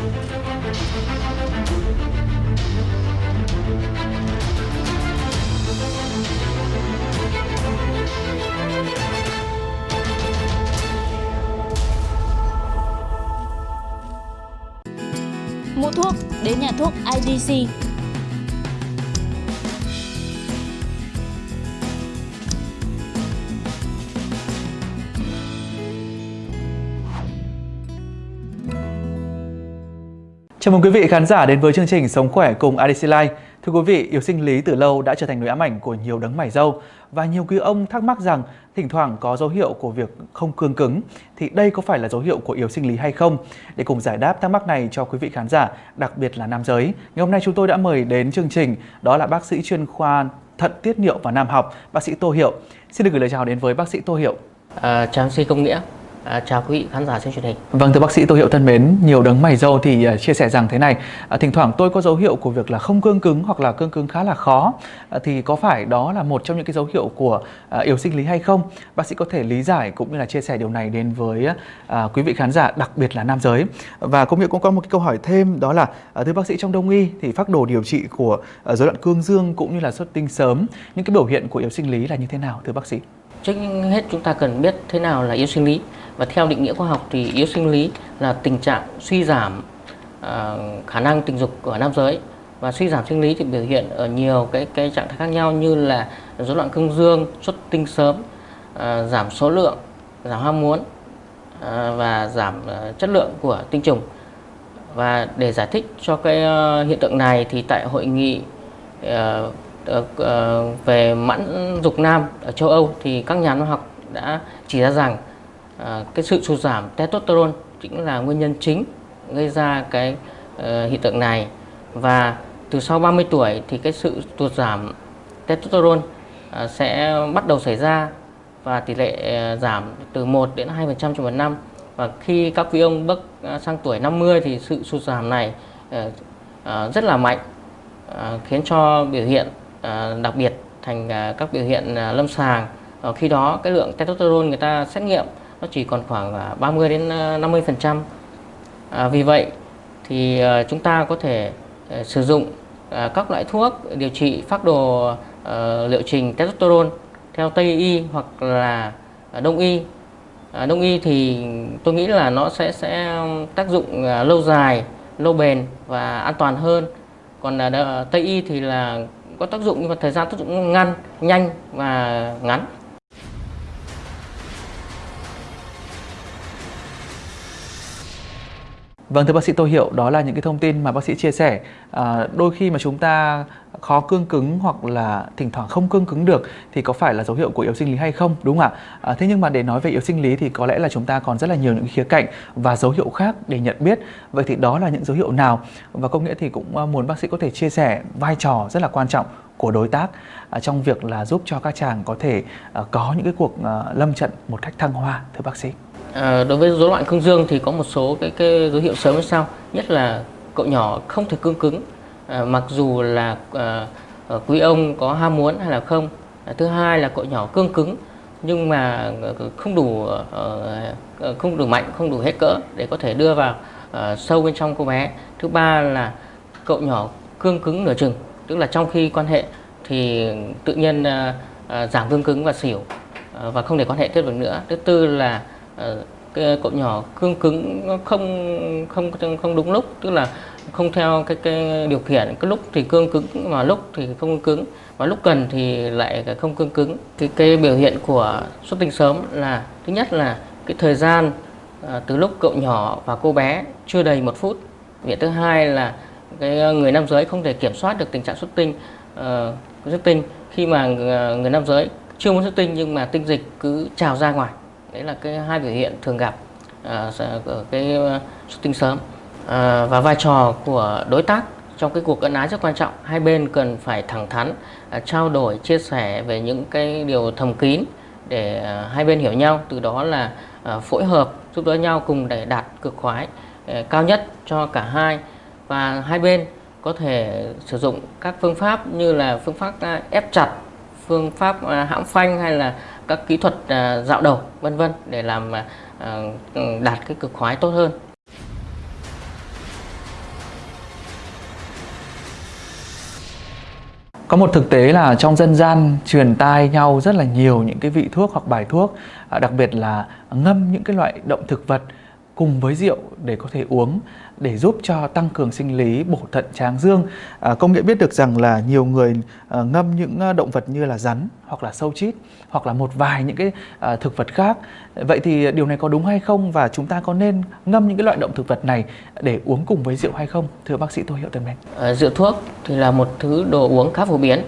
Mua thuốc đến nhà thuốc IDC. Chào mừng quý vị khán giả đến với chương trình Sống khỏe cùng ADC Life. Thưa quý vị, yếu sinh lý từ lâu đã trở thành nỗi ám ảnh của nhiều đấng mày râu và nhiều quý ông thắc mắc rằng thỉnh thoảng có dấu hiệu của việc không cương cứng thì đây có phải là dấu hiệu của yếu sinh lý hay không? Để cùng giải đáp thắc mắc này cho quý vị khán giả, đặc biệt là nam giới. Ngày hôm nay chúng tôi đã mời đến chương trình đó là bác sĩ chuyên khoa thận tiết niệu và nam học, bác sĩ Tô Hiệu. Xin được gửi lời chào đến với bác sĩ Tô Hiệu. À, chào sĩ Công Nghĩa. À, chào quý vị khán giả trên truyền hình. Vâng thưa bác sĩ Tô Hiệu thân mến, nhiều đấng mày râu thì uh, chia sẻ rằng thế này, uh, thỉnh thoảng tôi có dấu hiệu của việc là không cương cứng hoặc là cương cứng khá là khó, uh, thì có phải đó là một trong những cái dấu hiệu của uh, yếu sinh lý hay không? Bác sĩ có thể lý giải cũng như là chia sẻ điều này đến với uh, quý vị khán giả, đặc biệt là nam giới. Và công việc cũng có một cái câu hỏi thêm đó là uh, thưa bác sĩ trong đông y thì phác đồ điều trị của uh, rối loạn cương dương cũng như là xuất tinh sớm, những cái biểu hiện của yếu sinh lý là như thế nào thưa bác sĩ? Trước hết chúng ta cần biết thế nào là yếu sinh lý và theo định nghĩa khoa học thì yếu sinh lý là tình trạng suy giảm uh, khả năng tình dục của nam giới và suy giảm sinh lý thì biểu hiện ở nhiều cái cái trạng thái khác nhau như là rối loạn cương dương, xuất tinh sớm, uh, giảm số lượng, giảm ham muốn uh, và giảm uh, chất lượng của tinh trùng. Và để giải thích cho cái uh, hiện tượng này thì tại hội nghị uh, uh, về mãn dục nam ở châu Âu thì các nhà khoa học đã chỉ ra rằng À, cái sự sụt giảm testosterone chính là nguyên nhân chính gây ra cái uh, hiện tượng này. Và từ sau 30 tuổi thì cái sự sụt giảm testosterone uh, sẽ bắt đầu xảy ra và tỷ lệ uh, giảm từ 1 đến 2% trong một năm. Và khi các quý ông bước à, sang tuổi 50 thì sự sụt giảm này uh, uh, rất là mạnh uh, khiến cho biểu hiện uh, đặc biệt thành uh, các biểu hiện uh, lâm sàng. Uh, khi đó cái lượng testosterone người ta xét nghiệm nó chỉ còn khoảng 30 đến ờ, 50 phần trăm. À, vì vậy thì à, chúng ta có thể ờ, sử dụng các loại thuốc điều trị phác đồ liệu trình testosterone theo Tây y hoặc là Đông y. À, Đông y thì tôi nghĩ là nó sẽ sẽ tác dụng lâu dài lâu bền và an toàn hơn. Còn Tây y thì là có tác dụng nhưng mà thời gian tác dụng ngăn nhanh và ngắn. Vâng thưa bác sĩ Tô Hiệu, đó là những cái thông tin mà bác sĩ chia sẻ. À, đôi khi mà chúng ta khó cương cứng hoặc là thỉnh thoảng không cương cứng được thì có phải là dấu hiệu của yếu sinh lý hay không đúng không ạ? À, thế nhưng mà để nói về yếu sinh lý thì có lẽ là chúng ta còn rất là nhiều những khía cạnh và dấu hiệu khác để nhận biết. Vậy thì đó là những dấu hiệu nào? Và công nghĩa thì cũng à, muốn bác sĩ có thể chia sẻ vai trò rất là quan trọng của đối tác à, trong việc là giúp cho các chàng có thể à, có những cái cuộc à, lâm trận một cách thăng hoa thưa bác sĩ. À, đối với rối loạn cương dương thì có một số cái, cái dấu hiệu sớm như sau. Nhất là cậu nhỏ không thể cương cứng à, mặc dù là à, quý ông có ham muốn hay là không. À, thứ hai là cậu nhỏ cương cứng nhưng mà không đủ uh, không đủ mạnh không đủ hết cỡ để có thể đưa vào uh, sâu bên trong cô bé. Thứ ba là cậu nhỏ cương cứng nửa chừng tức là trong khi quan hệ thì tự nhiên uh, giảm cương cứng và xỉu uh, và không để quan hệ tiếp được nữa. Thứ tư là cái cậu nhỏ cương cứng không không không đúng lúc. Tức là không theo cái cái điều khiển cái lúc thì cương cứng mà lúc thì không cứng và lúc cần thì lại không cương cứng. Thì cái biểu hiện của xuất tinh sớm là thứ nhất là cái thời gian từ lúc cậu nhỏ và cô bé chưa đầy một phút. Việc thứ hai là cái ờ, người nam giới không thể kiểm soát được tình trạng xuất tinh uh, xuất tinh khi mà ờ, người nam giới chưa muốn xuất tinh nhưng mà tinh dịch cứ trào ra ngoài. Đấy là cái hai biểu hiện thường gặp à, ở cái xuất tinh sớm. Uh, và vai trò của đối tác trong cái cuộc ân ái rất quan trọng. Hai bên cần phải thẳng thắn uh, trao đổi chia sẻ về những cái điều thầm kín để uh, hai bên hiểu nhau từ đó là uh, phối hợp giúp đỡ nhau cùng để đạt cực khoái uh, cao nhất cho cả hai và hai bên có thể sử dụng các phương pháp như là phương pháp à, ép chặt, phương pháp à, hãm phanh hay là các kỹ thuật à, dạo đầu, vân vân để làm đạt cái cực khoái tốt hơn. Có một thực tế là trong dân gian truyền tai nhau rất là nhiều những cái vị thuốc hoặc bài thuốc đặc biệt là ngâm những cái loại động thực vật cùng với rượu để có thể uống để giúp cho tăng cường sinh lý bổ thận tráng dương. À, công nghệ biết được rằng là nhiều người à, ngâm những à, động vật như là rắn hoặc là sâu chít hoặc là một vài những cái à, thực vật khác. Vậy thì điều này có đúng hay không và chúng ta có nên ngâm những cái loại động thực vật này để uống cùng với rượu hay không? Thưa bác sĩ Tô Hiệu Tân mến. À, rượu thuốc thì là một thứ đồ uống khá phổ biến.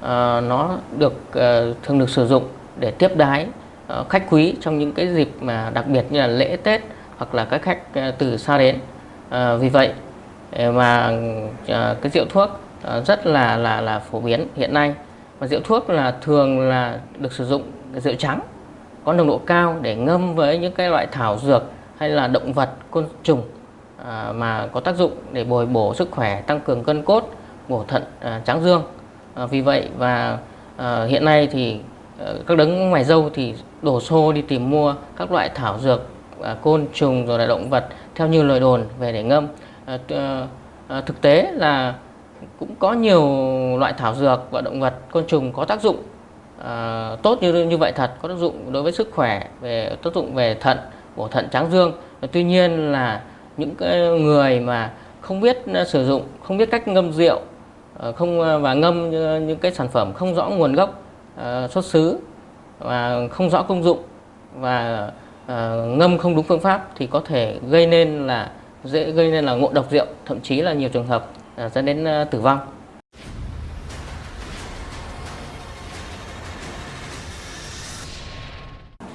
À, nó được à, thường được sử dụng để tiếp đái à, khách quý trong những cái dịp mà đặc biệt như là lễ Tết hoặc là các khách ờ, từ xa đến. À, vì vậy ờ, mà à, cái rượu thuốc à, rất là là là phổ biến hiện nay và rượu thuốc là thường là được sử dụng rượu trắng có nồng độ cao để ngâm với những cái loại thảo dược hay là động vật côn trùng à, mà có tác dụng để bồi bổ sức khỏe tăng cường cân cốt bổ thận à, tráng dương à, vì vậy và à, hiện nay thì à, các đấng ngoài dâu thì đổ xô đi tìm mua các loại thảo dược À, côn trùng rồi là động vật theo như lời đồn về để ngâm. À, à, à, thực tế là cũng có nhiều loại thảo dược và động vật côn trùng có tác dụng à, tốt như như vậy thật có tác dụng đối với sức khỏe về tác dụng về thận bổ thận tráng dương. Tuy nhiên là những cái người mà không biết à, sử dụng không biết cách ngâm rượu không và ngâm những cái sản phẩm không rõ nguồn gốc xuất xứ và không rõ công dụng và ngâm không đúng phương pháp thì có thể gây nên là dễ gây nên là ngộ độc rượu thậm chí là nhiều trường hợp uh, dẫn đến uh, tử vong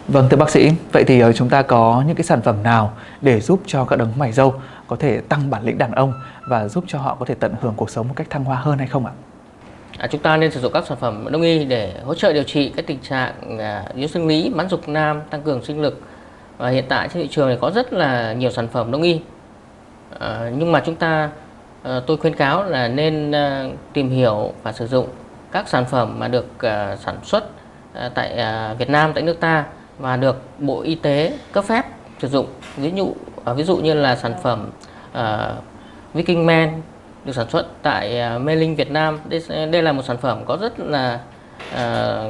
Vâng thưa bác sĩ, vậy thì chúng ta có những cái sản phẩm nào để giúp cho các đấng mày dâu có thể tăng bản lĩnh đàn ông và giúp cho họ có thể tận hưởng cuộc sống một cách thăng hoa hơn hay không ạ? À, chúng ta nên sử dụng các sản phẩm đông y để hỗ trợ điều trị các tình trạng à, yếu sinh lý, mãn dục nam, tăng cường sinh lực, và hiện tại trên thị trường này có rất là nhiều sản phẩm đông y. À, nhưng mà chúng ta à, tôi khuyên cáo là nên à, tìm hiểu và sử dụng các sản phẩm mà được à, sản xuất à, tại à, Việt Nam tại nước ta và được Bộ Y tế cấp phép sử dụng. Ví dụ à, ví dụ như là sản phẩm à, Viking Man được sản xuất tại à, Mê Linh Việt Nam. Đây, đây là một sản phẩm có rất là à,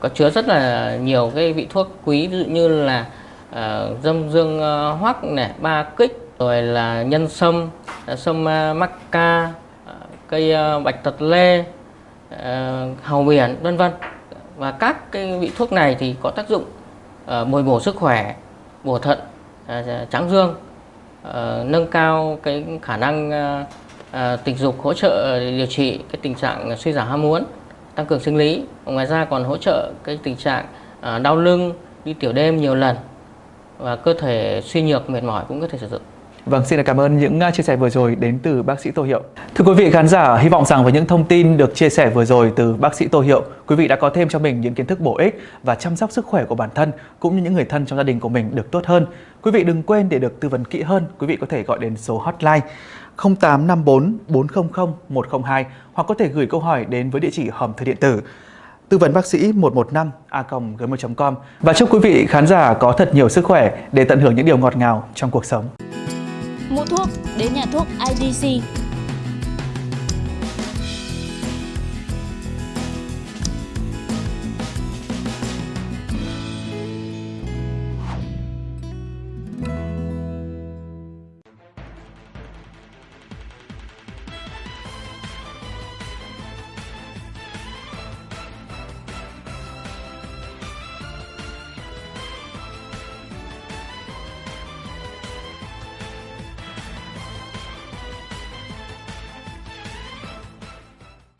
có chứa rất là nhiều cái vị thuốc quý ví dụ như là uh, dâm dương uh, hoắc này ba kích rồi là nhân sâm sâm ờ, uh, mắc ca uh, cây uh, bạch tật lê uh, hầu biển vân vân. Và các cái vị thuốc này thì có tác dụng uh, bồi bổ sức khỏe bổ thận uh, tráng dương uh, nâng cao cái khả năng uh, uh, tình dục hỗ trợ điều trị cái tình trạng suy giảm ham muốn tăng cường sinh lý. Ngoài ra còn hỗ trợ cái tình trạng uh, đau lưng đi tiểu đêm nhiều lần và cơ thể suy nhược mệt mỏi cũng có thể sử dụng. Vâng, xin cảm ơn những à, chia sẻ vừa rồi đến từ bác sĩ Tô Hiệu. Thưa quý vị khán giả, hy vọng rằng với những thông tin được chia sẻ vừa rồi từ bác sĩ Tô Hiệu, quý vị đã có thêm cho mình những kiến thức bổ ích và chăm sóc sức khỏe của bản thân cũng như những người thân trong gia đình của mình được tốt hơn. Quý vị đừng quên để được tư vấn kỹ hơn, quý vị có thể gọi đến số hotline 0854 400 102 hoặc có thể gửi câu hỏi đến với địa chỉ hòm thư điện tử tư vấn bác sĩ 115 a gmail.com và chúc quý vị khán giả có thật nhiều sức khỏe để tận hưởng những điều ngọt ngào trong cuộc sống. Mua thuốc, đến nhà thuốc IDC